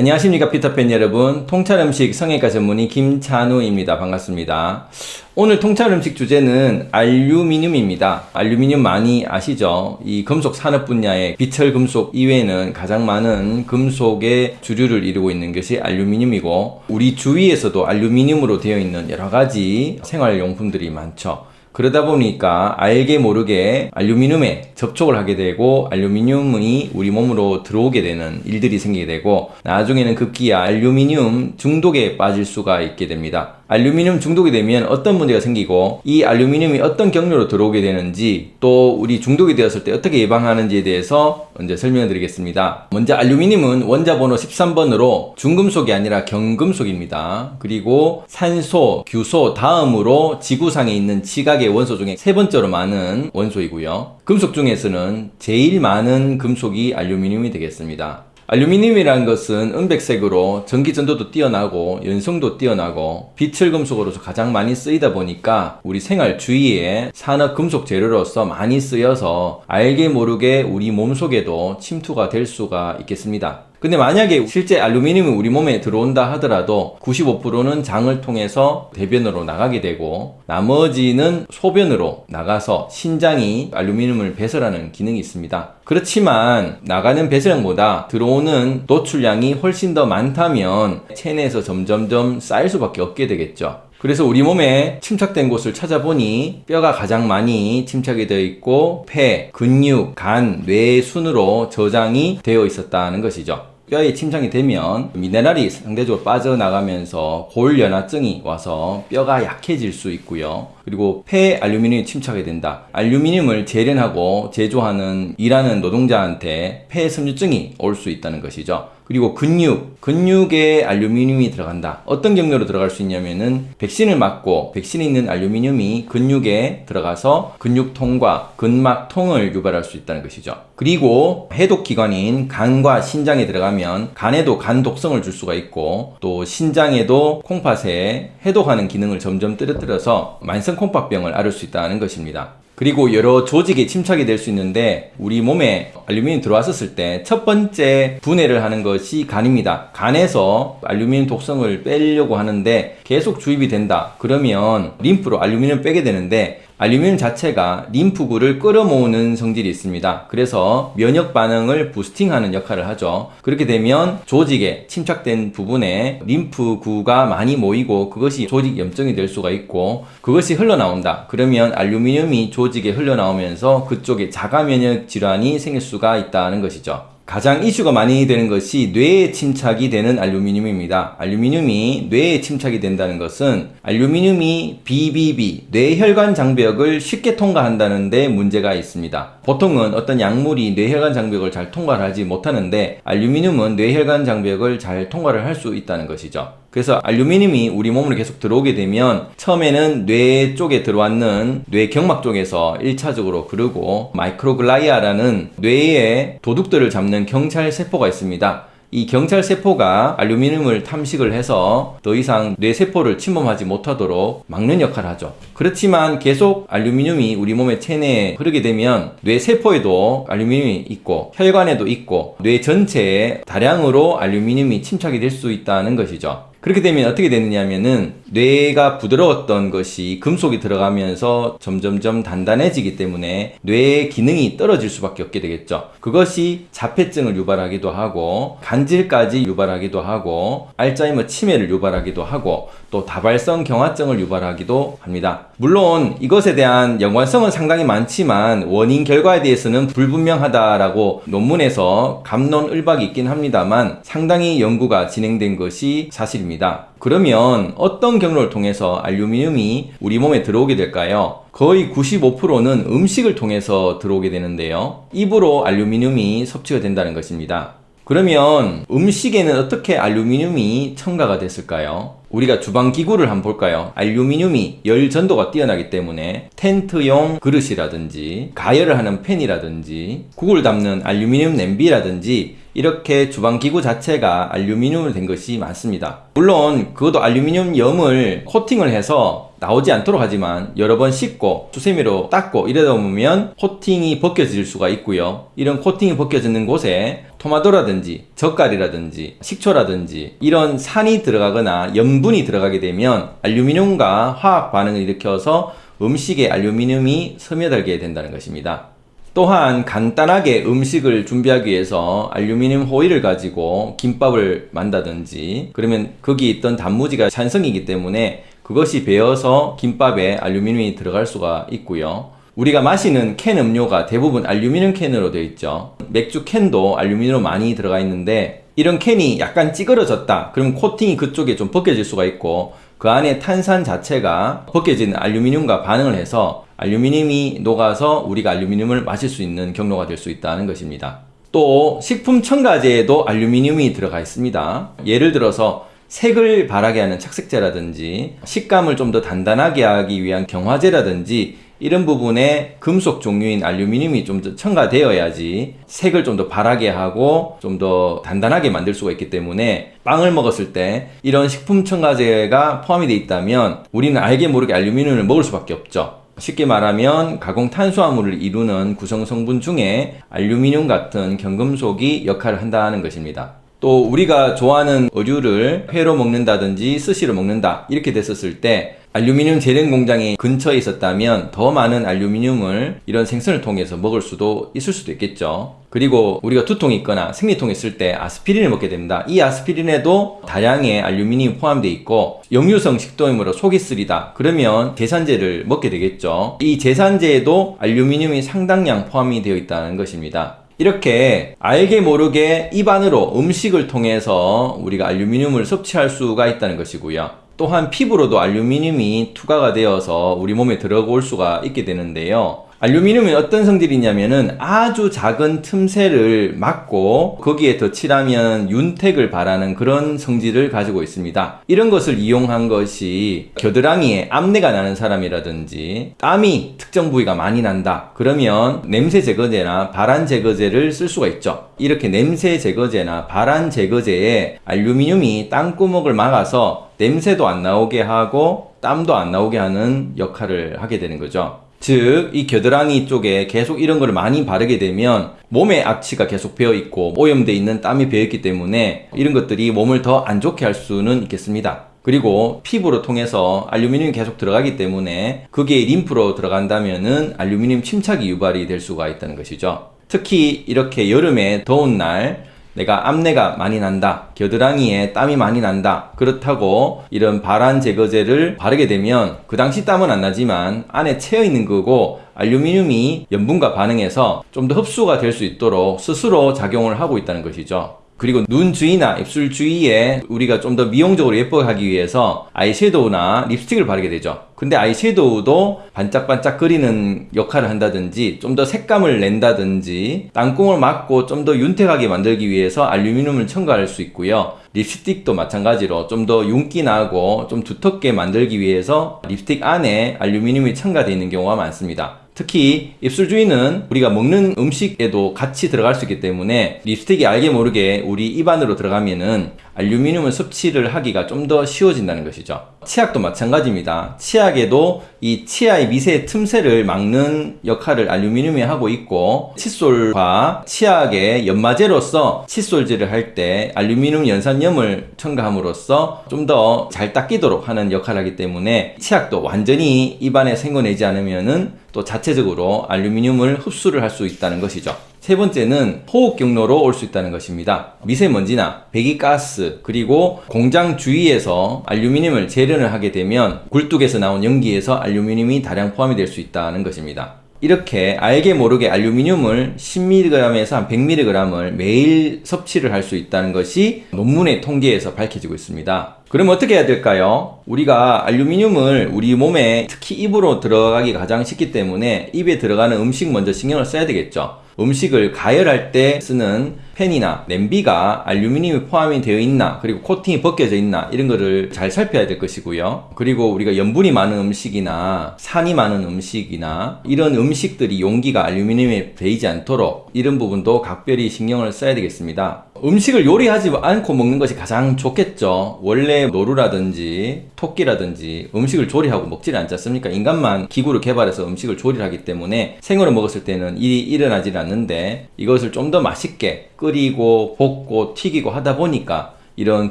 안녕하십니까 피터팬 여러분. 통찰음식 성형외과 전문의 김찬우입니다. 반갑습니다. 오늘 통찰음식 주제는 알루미늄입니다. 알루미늄 많이 아시죠? 이 금속 산업 분야의 비철 금속 이외에는 가장 많은 금속의 주류를 이루고 있는 것이 알루미늄이고 우리 주위에서도 알루미늄으로 되어 있는 여러가지 생활용품들이 많죠 그러다 보니까 알게 모르게 알루미늄에 접촉을 하게 되고 알루미늄이 우리 몸으로 들어오게 되는 일들이 생기게 되고 나중에는 급기야 알루미늄 중독에 빠질 수가 있게 됩니다. 알루미늄 중독이 되면 어떤 문제가 생기고 이 알루미늄이 어떤 경로로 들어오게 되는지 또 우리 중독이 되었을 때 어떻게 예방하는지에 대해서 먼저 설명해 드리겠습니다. 먼저 알루미늄은 원자 번호 13번으로 중금속이 아니라 경금속입니다. 그리고 산소, 규소 다음으로 지구상에 있는 지각의 원소 중에 세 번째로 많은 원소이고요. 금속 중에서는 제일 많은 금속이 알루미늄이 되겠습니다. 알루미늄이라는 것은 은백색으로 전기 전도도 뛰어나고 연성도 뛰어나고 비철 금속으로서 가장 많이 쓰이다 보니까 우리 생활 주위에 산업 금속 재료로서 많이 쓰여서 알게 모르게 우리 몸속에도 침투가 될 수가 있겠습니다. 근데 만약에 실제 알루미늄이 우리 몸에 들어온다 하더라도 95%는 장을 통해서 대변으로 나가게 되고 나머지는 소변으로 나가서 신장이 알루미늄을 배설하는 기능이 있습니다. 그렇지만 나가는 배설량보다 들어오는 노출량이 훨씬 더 많다면 체내에서 점점점 쌓일 수밖에 없게 되겠죠. 그래서 우리 몸에 침착된 곳을 찾아보니 뼈가 가장 많이 침착이 되어 있고 폐, 근육, 간, 뇌 순으로 저장이 되어 있었다는 것이죠. 뼈에 침착이 되면 미네랄이 상대적으로 빠져나가면서 골연화증이 와서 뼈가 약해질 수 있고요. 그리고 폐 알루미늄이 침착이 된다. 알루미늄을 재련하고 제조하는 일하는 노동자한테 폐 섬유증이 올 수 있다는 것이죠. 그리고 근육, 근육에 알루미늄이 들어간다. 어떤 경로로 들어갈 수 있냐면은 백신을 맞고 백신에 있는 알루미늄이 근육에 들어가서 근육통과 근막통을 유발할 수 있다는 것이죠. 그리고 해독기관인 간과 신장에 들어가면 간에도 간 독성을 줄 수가 있고 또 신장에도 콩팥에 해독하는 기능을 점점 떨어뜨려서 만성 콩팥병을 앓을 수 있다는 것입니다. 그리고 여러 조직에 침착이 될 수 있는데 우리 몸에 알루미늄 들어왔었을 때 첫 번째 분해를 하는 것이 간입니다. 간에서 알루미늄 독성을 빼려고 하는데 계속 주입이 된다. 그러면 림프로 알루미늄을 빼게 되는데 알루미늄 자체가 림프구를 끌어모으는 성질이 있습니다. 그래서 면역 반응을 부스팅하는 역할을 하죠. 그렇게 되면 조직에 침착된 부분에 림프구가 많이 모이고 그것이 조직 염증이 될 수가 있고 그것이 흘러나온다. 그러면 알루미늄이 조직에 흘러나오면서 그쪽에 자가 면역 질환이 생길 수가 있다는 것이죠. 가장 이슈가 많이 되는 것이 뇌에 침착이 되는 알루미늄입니다. 알루미늄이 뇌에 침착이 된다는 것은 알루미늄이 BBB, 뇌혈관 장벽을 쉽게 통과한다는 데 문제가 있습니다. 보통은 어떤 약물이 뇌혈관 장벽을 잘 통과를 하지 못하는데 알루미늄은 뇌혈관 장벽을 잘 통과를 할 수 있다는 것이죠. 그래서 알루미늄이 우리 몸으로 계속 들어오게 되면 처음에는 뇌 쪽에 들어왔는 뇌 경막 쪽에서 1차적으로 거르고 microglia라는 뇌의 도둑들을 잡는 경찰 세포가 있습니다. 이 경찰 세포가 알루미늄을 탐식을 해서 더 이상 뇌 세포를 침범하지 못하도록 막는 역할을 하죠. 그렇지만 계속 알루미늄이 우리 몸의 체내에 흐르게 되면 뇌 세포에도 알루미늄이 있고 혈관에도 있고 뇌 전체에 다량으로 알루미늄이 침착이 될 수 있다는 것이죠. 그렇게 되면 어떻게 되느냐 하면은 뇌가 부드러웠던 것이 금속이 들어가면서 점점점 단단해지기 때문에 뇌의 기능이 떨어질 수밖에 없게 되겠죠. 그것이 자폐증을 유발하기도 하고 간질까지 유발하기도 하고 알츠하이머 치매를 유발하기도 하고 또 다발성 경화증을 유발하기도 합니다. 물론 이것에 대한 연관성은 상당히 많지만 원인 결과에 대해서는 불분명하다라고 논문에서 감론을박이 있긴 합니다만 상당히 연구가 진행된 것이 사실입니다. 그러면 어떤 경로를 통해서 알루미늄이 우리 몸에 들어오게 될까요? 거의 95%는 음식을 통해서 들어오게 되는데요. 입으로 알루미늄이 섭취가 된다는 것입니다. 그러면 음식에는 어떻게 알루미늄이 첨가가 됐을까요? 우리가 주방 기구를 한번 볼까요? 알루미늄이 열 전도가 뛰어나기 때문에 텐트용 그릇이라든지 가열을 하는 팬이라든지 국을 담는 알루미늄 냄비라든지 이렇게 주방 기구 자체가 알루미늄으로 된 것이 많습니다. 물론 그것도 알루미늄 염을 코팅을 해서 나오지 않도록 하지만 여러 번 씻고 수세미로 닦고 이러다 보면 코팅이 벗겨질 수가 있고요. 이런 코팅이 벗겨지는 곳에 토마토라든지 젓갈이라든지 식초라든지 이런 산이 들어가거나 염분이 들어가게 되면 알루미늄과 화학 반응을 일으켜서 음식에 알루미늄이 스며들게 된다는 것입니다. 또한 간단하게 음식을 준비하기 위해서 알루미늄 호일을 가지고 김밥을 만다든지 그러면 거기 있던 단무지가 산성이기 때문에 그것이 배어서 김밥에 알루미늄이 들어갈 수가 있고요. 우리가 마시는 캔 음료가 대부분 알루미늄 캔으로 되어 있죠. 맥주 캔도 알루미늄 많이 들어가 있는데 이런 캔이 약간 찌그러졌다. 그럼 코팅이 그쪽에 좀 벗겨질 수가 있고 그 안에 탄산 자체가 벗겨진 알루미늄과 반응을 해서 알루미늄이 녹아서 우리가 알루미늄을 마실 수 있는 경로가 될 수 있다는 것입니다. 또 식품 첨가제에도 알루미늄이 들어가 있습니다. 예를 들어서 색을 바라게 하는 착색제라든지 식감을 좀 더 단단하게 하기 위한 경화제라든지 이런 부분에 금속 종류인 알루미늄이 좀 더 첨가되어야지 색을 좀 더 바라게 하고 좀 더 단단하게 만들 수가 있기 때문에 빵을 먹었을 때 이런 식품 첨가제가 포함이 되어 있다면 우리는 알게 모르게 알루미늄을 먹을 수밖에 없죠. 쉽게 말하면 가공 탄수화물을 이루는 구성 성분 중에 알루미늄 같은 경금속이 역할을 한다는 것입니다. 또 우리가 좋아하는 어류를 회로 먹는다든지 스시로 먹는다 이렇게 됐었을 때 알루미늄 재련 공장이 근처에 있었다면 더 많은 알루미늄을 이런 생선을 통해서 먹을 수도 있을 수도 있겠죠. 그리고 우리가 두통이 있거나 생리통이 있을 때 아스피린을 먹게 됩니다. 이 아스피린에도 다량의 알루미늄이 포함되어 있고 역류성 식도염으로 속이 쓰리다. 그러면 제산제를 먹게 되겠죠. 이 제산제에도 알루미늄이 상당량 포함이 되어 있다는 것입니다. 이렇게 알게 모르게 입안으로 음식을 통해서 우리가 알루미늄을 섭취할 수가 있다는 것이고요. 또한 피부로도 알루미늄이 투과가 되어서 우리 몸에 들어올 수가 있게 되는데요. 알루미늄이 어떤 성질이 있냐면은 아주 작은 틈새를 막고 거기에 덧칠하면 윤택을 바라는 그런 성질을 가지고 있습니다. 이런 것을 이용한 것이 겨드랑이에 암내가 나는 사람이라든지 땀이 특정 부위가 많이 난다. 그러면 냄새 제거제나 발한 제거제를 쓸 수가 있죠. 이렇게 냄새 제거제나 발한 제거제에 알루미늄이 땅구멍을 막아서 냄새도 안 나오게 하고 땀도 안 나오게 하는 역할을 하게 되는 거죠. 즉, 이 겨드랑이 쪽에 계속 이런 걸 많이 바르게 되면 몸에 악취가 계속 배어 있고 오염돼 있는 땀이 배어 있기 때문에 이런 것들이 몸을 더 안 좋게 할 수는 있겠습니다. 그리고 피부로 통해서 알루미늄이 계속 들어가기 때문에 그게 림프로 들어간다면 은 알루미늄 침착이 유발이 될 수가 있다는 것이죠. 특히 이렇게 여름에 더운 날 내가 암내가 많이 난다. 겨드랑이에 땀이 많이 난다. 그렇다고 이런 발한 제거제를 바르게 되면 그 당시 땀은 안 나지만 안에 채어 있는 거고 알루미늄이 염분과 반응해서 좀 더 흡수가 될 수 있도록 스스로 작용을 하고 있다는 것이죠. 그리고 눈 주위나 입술 주위에 우리가 좀 더 미용적으로 예뻐하기 위해서 아이섀도우나 립스틱을 바르게 되죠. 근데 아이섀도우도 반짝반짝 거리는 역할을 한다든지 좀 더 색감을 낸다든지 땅콩을 막고 좀 더 윤택하게 만들기 위해서 알루미늄을 첨가할 수 있고요. 립스틱도 마찬가지로 좀 더 윤기 나고 좀 두텁게 만들기 위해서 립스틱 안에 알루미늄이 첨가되어 있는 경우가 많습니다. 특히 입술 주위는 우리가 먹는 음식에도 같이 들어갈 수 있기 때문에 립스틱이 알게 모르게 우리 입안으로 들어가면은 알루미늄을 섭취를 하기가 좀 더 쉬워진다는 것이죠. 치약도 마찬가지입니다. 치약에도 이 치아의 미세 틈새를 막는 역할을 알루미늄이 하고 있고 칫솔과 치약의 연마제로서 칫솔질을 할 때 알루미늄 연산염을 첨가함으로써 좀 더 잘 닦이도록 하는 역할을 하기 때문에 치약도 완전히 입안에 생겨내지 않으면은 또 자체적으로 알루미늄을 흡수를 할 수 있다는 것이죠. 세 번째는 호흡 경로로 올 수 있다는 것입니다. 미세먼지나 배기가스 그리고 공장 주위에서 알루미늄을 재련을 하게 되면 굴뚝에서 나온 연기에서 알루미늄이 다량 포함이 될 수 있다는 것입니다. 이렇게 알게 모르게 알루미늄을 10mg에서 한 100mg을 매일 섭취를 할 수 있다는 것이 논문의 통계에서 밝혀지고 있습니다. 그럼 어떻게 해야 될까요? 우리가 알루미늄을 우리 몸에 특히 입으로 들어가기 가장 쉽기 때문에 입에 들어가는 음식 먼저 신경을 써야 되겠죠. 음식을 가열할 때 쓰는 팬이나 냄비가 알루미늄이 포함이 되어 있나 그리고 코팅이 벗겨져 있나 이런 거를 잘 살펴야 될 것이고요. 그리고 우리가 염분이 많은 음식이나 산이 많은 음식이나 이런 음식들이 용기가 알루미늄에 베이지 않도록 이런 부분도 각별히 신경을 써야 되겠습니다. 음식을 요리하지 않고 먹는 것이 가장 좋겠죠. 원래 노루라든지 토끼라든지 음식을 조리하고 먹지 않지 않습니까? 인간만 기구를 개발해서 음식을 조리하기 때문에 생으로 먹었을 때는 일이 일어나지 않는데 이것을 좀 더 맛있게 끓 끓이고 볶고 튀기고 하다 보니까 이런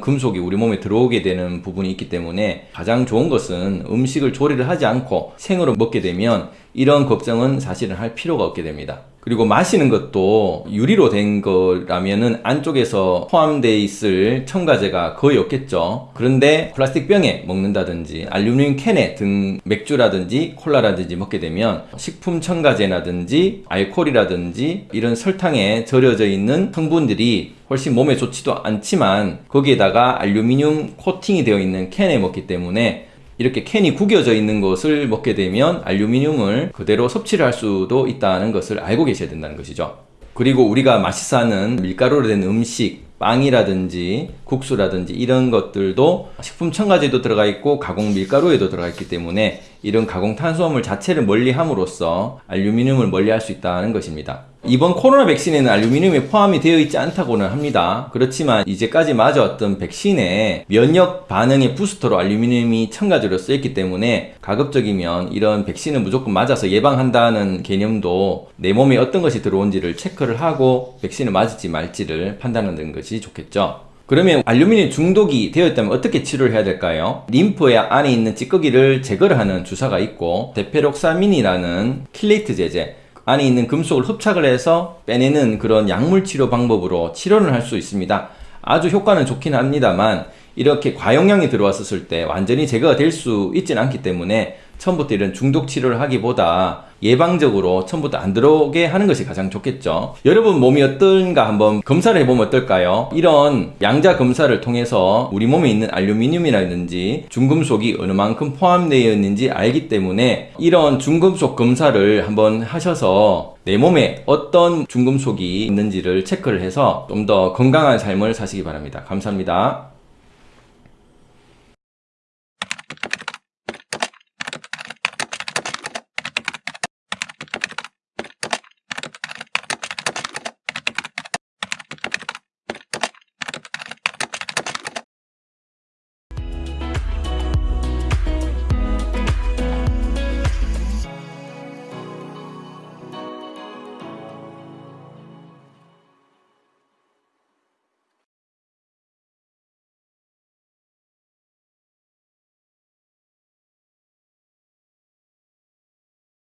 금속이 우리 몸에 들어오게 되는 부분이 있기 때문에 가장 좋은 것은 음식을 조리를 하지 않고 생으로 먹게 되면 이런 걱정은 사실은 할 필요가 없게 됩니다. 그리고 마시는 것도 유리로 된 거라면은 안쪽에서 포함되어 있을 첨가제가 거의 없겠죠. 그런데 플라스틱 병에 먹는다든지 알루미늄 캔에 든 맥주라든지 콜라라든지 먹게 되면 식품 첨가제라든지 알코올이라든지 이런 설탕에 절여져 있는 성분들이 훨씬 몸에 좋지도 않지만 거기에다가 알루미늄 코팅이 되어 있는 캔에 먹기 때문에 이렇게 캔이 구겨져 있는 것을 먹게 되면 알루미늄을 그대로 섭취를 할 수도 있다는 것을 알고 계셔야 된다는 것이죠. 그리고 우리가 맛있어 하는 밀가루로 된 음식, 빵이라든지 국수라든지 이런 것들도 식품 첨가제도 들어가 있고 가공 밀가루에도 들어가 있기 때문에 이런 가공 탄수화물 자체를 멀리 함으로써 알루미늄을 멀리 할 수 있다는 것입니다. 이번 코로나 백신에는 알루미늄이 포함이 되어 있지 않다고는 합니다. 그렇지만 이제까지 맞아왔던 백신에 면역 반응의 부스터로 알루미늄이 첨가제로 쓰였기 때문에 가급적이면 이런 백신을 무조건 맞아서 예방한다는 개념도 내 몸에 어떤 것이 들어온지를 체크를 하고 백신을 맞을지 말지를 판단하는 것이 좋겠죠. 그러면 알루미늄 중독이 되었다면 어떻게 치료를 해야 될까요? 림프의 안에 있는 찌꺼기를 제거를 하는 주사가 있고 deferoxamine이라는 킬레이트 제제 안에 있는 금속을 흡착을 해서 빼내는 그런 약물 치료 방법으로 치료를 할 수 있습니다. 아주 효과는 좋긴 합니다만 이렇게 과용량이 들어왔었을 때 완전히 제거가 될 수 있지는 않기 때문에 처음부터 이런 중독 치료를 하기보다 예방적으로 처음부터 안 들어오게 하는 것이 가장 좋겠죠. 여러분 몸이 어떤가 한번 검사를 해보면 어떨까요? 이런 양자 검사를 통해서 우리 몸에 있는 알루미늄이라든지 중금속이 어느 만큼 포함되어 있는지 알기 때문에 이런 중금속 검사를 한번 하셔서 내 몸에 어떤 중금속이 있는지를 체크를 해서 좀 더 건강한 삶을 사시기 바랍니다. 감사합니다.